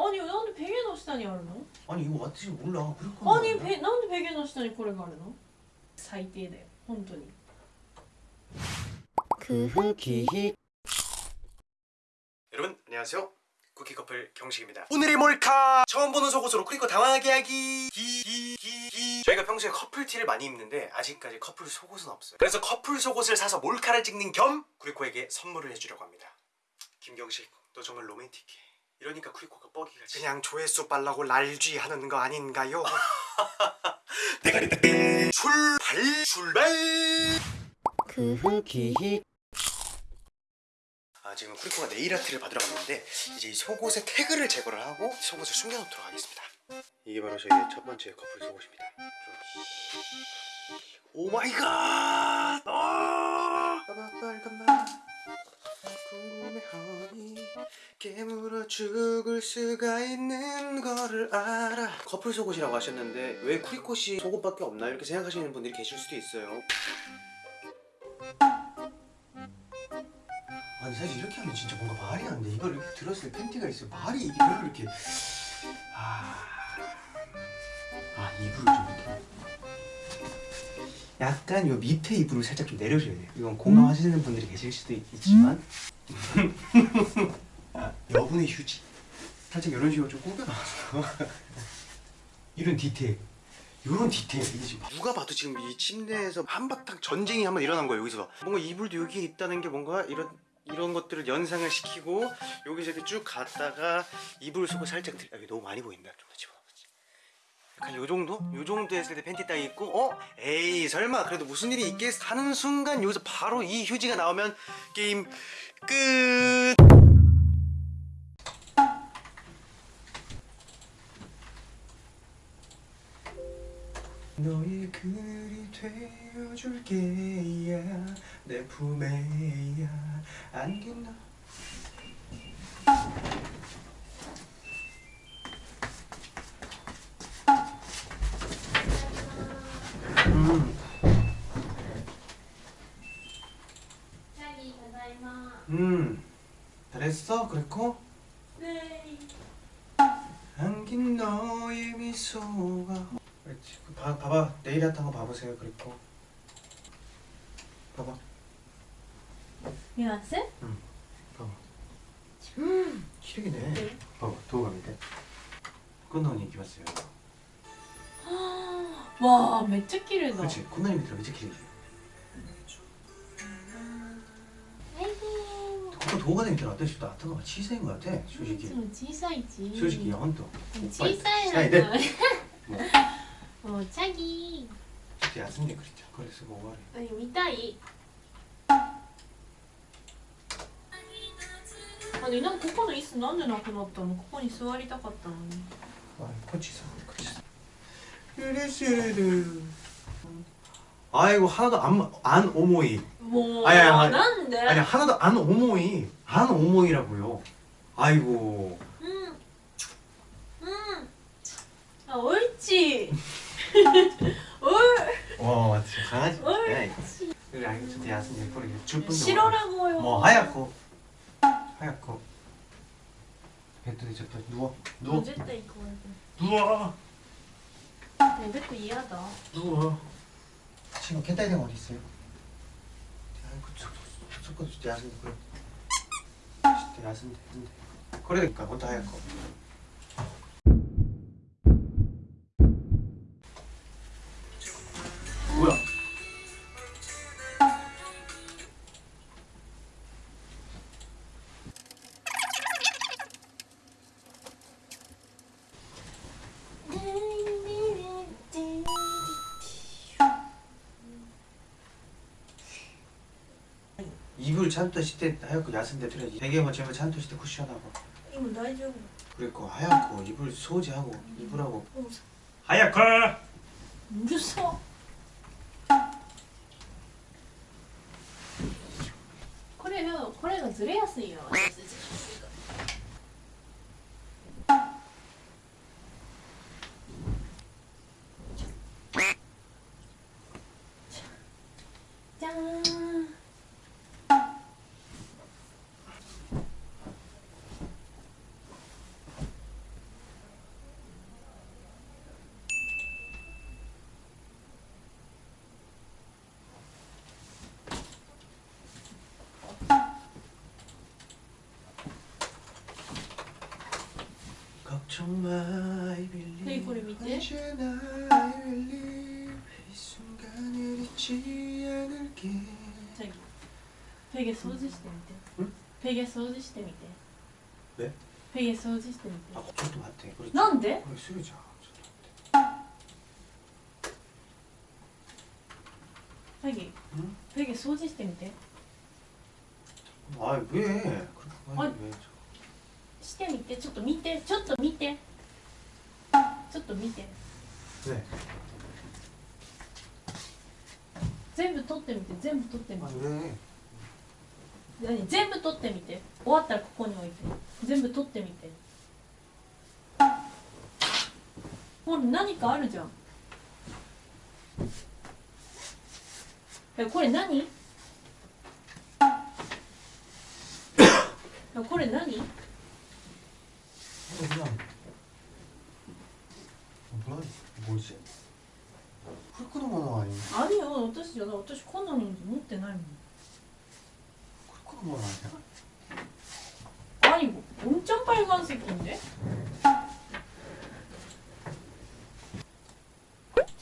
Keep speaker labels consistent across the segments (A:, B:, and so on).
A: 아니なんでベゲの下にあるの
B: 아니 이거私 몰라 그렇구나
A: アニベなんでベゲの下にこれがあるの最低だよ本当に
B: 쿠키히 여러분 안녕하세요 쿠키 커플 경식입니다 오늘의 몰카 처음 보는 속옷으로 크리코 당황하게 하기 기, 기, 기, 기. 저희가 평소에 커플 티를 많이 입는데 아직까지 커플 속옷은 없어요 그래서 커플 속옷을 사서 몰카를 찍는 겸 쿠리코에게 선물을 해주려고 합니다 김경식 너 정말 로맨틱해 이러니까 쿠리코가 뻑이 가지 그냥 조회수 빨라고 랄쥐 하는 거 아닌가요? 출발 출발 쿠키 아, 지금 쿠리코가 네일 아트를 받으러 갔는데 이제 이 속옷에 태그를 제거를 하고 속옷을 숨겨놓도록 하겠습니다. 이게 바로 저희의 첫 번째 커플 속옷입니다. Oh my god! 아! 빨간맛 궁금해하니 깨물어 죽을 수가 있는 거를 알아 커플 속옷이라고 하셨는데 왜 쿠리코씨 속옷밖에 없나 이렇게 생각하시는 분들이 계실 수도 있어요 아니 사실 이렇게 하면 진짜 뭔가 말이 안 돼. 이걸 이렇게 들었을 때 팬티가 있어요. 말이 별로 이렇게 아, 아 이불을 좀 약간 요 밑에 이불을 살짝 좀 내려줘야 돼요. 이건 공감하시는 분들이 계실 수도 있, 있지만. 아, 여분의 휴지. 살짝 이런 식으로 좀 꾸겨놨어. 이런 디테일. 이런 디테일. 이게 지금 누가 봐도 지금 이 침대에서 한바탕 전쟁이 한번 일어난 거예요 여기서. 뭔가 이불도 여기에 있다는 게 뭔가 이런 이런 것들을 연상을 시키고 여기서 이렇게 쭉 갔다가 이불 속을 살짝 들... 여기 너무 많이 보인다 좀 더 약간 요 정도? 요 정도 했을 때 팬티 딱 입고 어? 에이 설마 그래도 무슨 일이 있겠 하는 순간 여기서 바로 이 휴지가 나오면 게임 끝 너의 글이 되어줄게야 내 품에야 안긴 너 그랬고?
A: 네.
B: 안긴 너의 미소가 그렇지. 그 봐, 봐봐. 내일 한탄 거 봐보세요. 그랬고. 봐봐.
A: 미안쌤? 응.
B: 봐봐. 음, 시력이네.
A: 네.
B: 봐봐. 도우감이 돼. 끝나니 기봤어요.
A: 와, 매트키를 넣어.
B: 그렇지. 끝나니 밑으로 매트키를 도우가 되면 어때 싶다 아트가 치사인 것 같아
A: い
B: 솔직히
A: つも小さいち
B: 솔직히 헌터
A: 小さい
B: 아니
A: な
B: 네
A: のもうチャギ
B: 진짜 야스님 그랬죠 그래서 뭐 말해
A: ー見たいあねなんかここの椅子なんでなくなったのここに座りたかったのに
B: 아, 코치사 코치사 그리스르 아이고 하나도 안, 안 오모이. 뭐
A: 아니, 아니,
B: 아니, 하나도 안 오모이. 안 오모이라고요. 아이고.
A: 음음. 아, 옳지.
B: 옳와 어, 맞지. 강아지. 옳지. 우리 아기 저 대하선 예쁘게 줄뿐
A: 싫어라고요.
B: 뭐 하얗고. 하얗고. 배터리 접혀. 누워. 누워.
A: 언제 때 이거
B: 누워. 네, 배터리 이하다. 누워. 어요? 아이고 저거 진짜 야스님 그래. 진짜 야스님 되는데 그러니까 뭐 찬토 시대 하얗고 야생대 들어 베개 맞추면 찬토 시대 쿠션하고
A: 이거 나이죠
B: 그리고 하얗고 이불 소지하고 이불하고. 하얗고!
A: 무서워. 그래요 그래가 드레야스예요.
B: 정말 I believe
A: 네, 이거를 밑에.
B: 언제나 I believe 이 순간을 잊지 않을게
A: じゃあペゲ掃除してみて
B: ん
A: ペゲ掃除してみて
B: え
A: ペゲ掃除してみて
B: 아, 저도 맞대 그렇지
A: なんで
B: 그래 쓰자 저도
A: ペゲ
B: 응?
A: ペゲ掃除してみて
B: 아 왜? 그렇게 많이
A: 아니.
B: 왜?
A: してみてちょっと見てちょっと見て。ちょっと見て、
B: ね、
A: 全部取ってみて全部取ってみて、
B: ね、
A: 何？全部取ってみて。終わったらここに置いて。全部取ってみて。ほら何かあるじゃん。えこれ何？これ何？
B: 어, 그냥 뭐야 뭐지? 쿨크도 모노 아니야?
A: あるよ私じゃない私こんなの持ってないもん
B: 쿨크도 모노 아니야?
A: 아니 뭐 엄청 빨간색인데?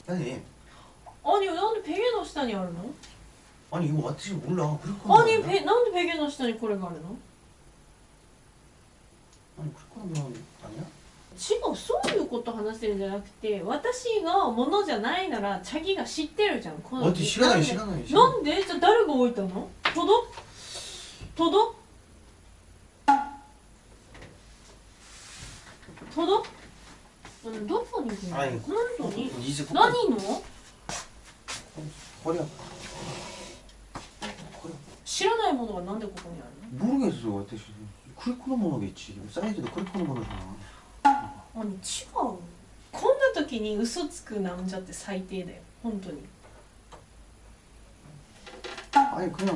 B: 아니
A: 아니なんで베개の下にあるの
B: 아니 이거 맞지 몰라 쿨크도
A: 아니 베, なんでベゲの下にこれがあるの
B: 아니 쿨크도 모노 아니야?
A: 違うそういうこと話してるんじゃなくて私がものじゃないならチャギが知ってるじゃんこの
B: 어디 시간이
A: なんで
B: 시간이 시간
A: なんでじゃあ誰が置いたのトドトドトドうんどこにいるの
B: 아니
A: 本当に
B: 이제
A: 何の
B: 허리 아파 허리
A: 知らないものがなんでここにある
B: 모르겠어私 쿨크도 모노겠지 사이즈도 쿨크도 모노잖아
A: のあに違うこんな時に嘘つくなんじゃって最低だよ本当に
B: 아니 그냥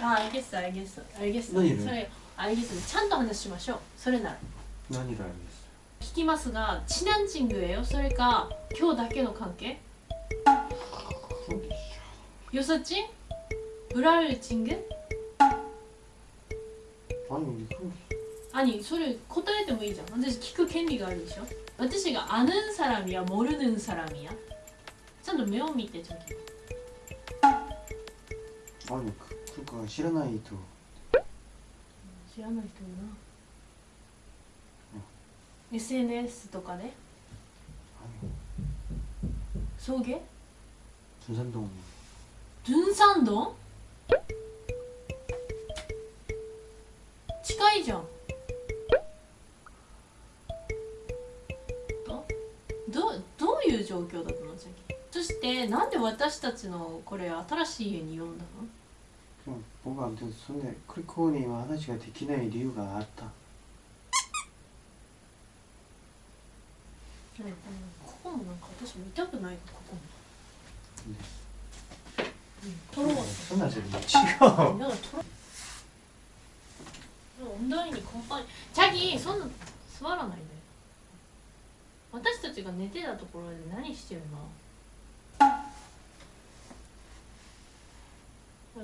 A: あ알겠어알겠어알겠어
B: 何
A: それ알겠어ちゃんと話しましょうそれなら
B: 난이라 알겠어
A: 聞きますがチナンチングへよそれか今日だけの関係よさちんブラルチング
B: 아니 근데 그럼
A: 兄それ答えてもいいじゃん私聞く権利があるでしょ私がアヌンサラミやモルヌンサラミやちゃんと目を見てちゃんと
B: 아니 그, 그러니까 시라나이도
A: 知らない人いるな SNS とかで
B: 아니
A: 送迎
B: 준산동
A: ドゥン 近いじゃん。どどういう状況だったの？じゃそしてなんで私たちのこれ新しい家に呼んだの？
B: 僕はそんでクリコーには話ができない理由があった。
A: うんここもなんか私見たくないここも、ね、うん、取ろう。
B: そ
A: んなじゃ違う。 温度にコンパニチャギそんな座らないで私たちが寝てたところで何してるの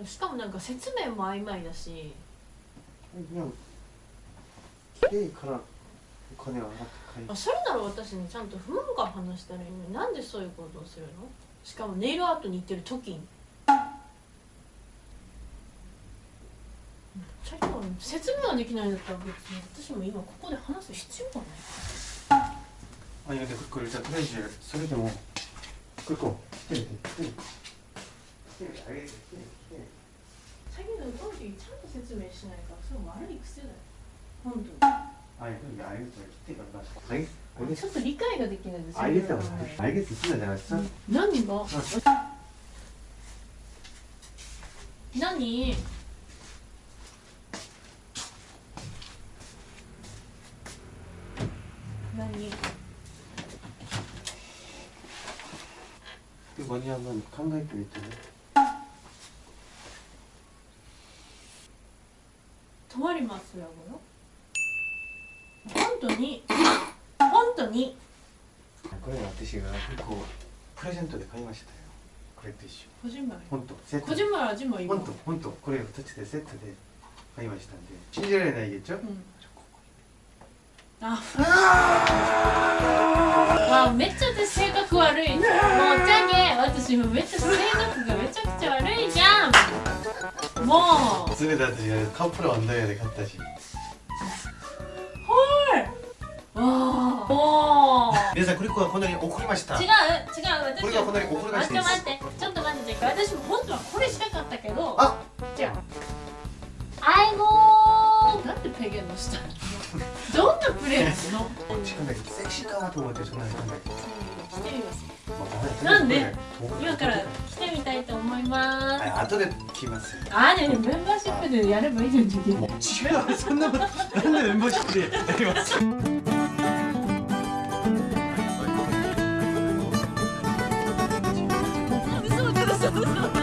A: しかもなんか説明も曖昧だし
B: 그냥 키레이 가라 거네 알았다
A: あそれなら私にちゃんと不満から話したらいいのになんでそういうことをするのしかもネイルアートに行ってる時に 説明はできないん。だったら別に私も今ここで話す必要がない
B: あいやでクルじゃとりあえずそれでもくるク手
A: 最近の歌時ちゃん。と説明しないからそれ悪い癖だよ本当にちょっと理解ができないです。
B: に。でマリアン
A: 何
B: 考えてみてね。
A: 止まりますよ本当に。本当に。
B: これ私が結構プレゼントで買いましたよ。これと一緒。
A: 個人丸
B: 本当。セット
A: 個人味もいい
B: 本当。本当。これ二つでセットで買いましたんで。信じられないでしょ、
A: うん、ああめっちゃ私性格悪い。もうじゃけ私もめっちゃ性格がめちゃくちゃ悪いじゃん。もう。
C: 全て私がカップルワンダイヤで買ったし。
A: わあもう。
B: 皆さんクリコがこんなに怒りました。
A: 違う違う私
B: これがこんなに怒りま
A: 待
B: した
A: って待ってちょっと待って私も本当はこれしたかったけど
B: あ。
A: じゃあ。アイゴー。なんでペゲの下どんなプレイするの？
B: しかと思って
A: そんなにえ、
B: ん、
A: なんで？今から来てみたいと思います。
B: はい後で来ます。
A: あでもメンバーシップでやればいい
B: 違うそんなことなんでメンバーシップでやります？そうそ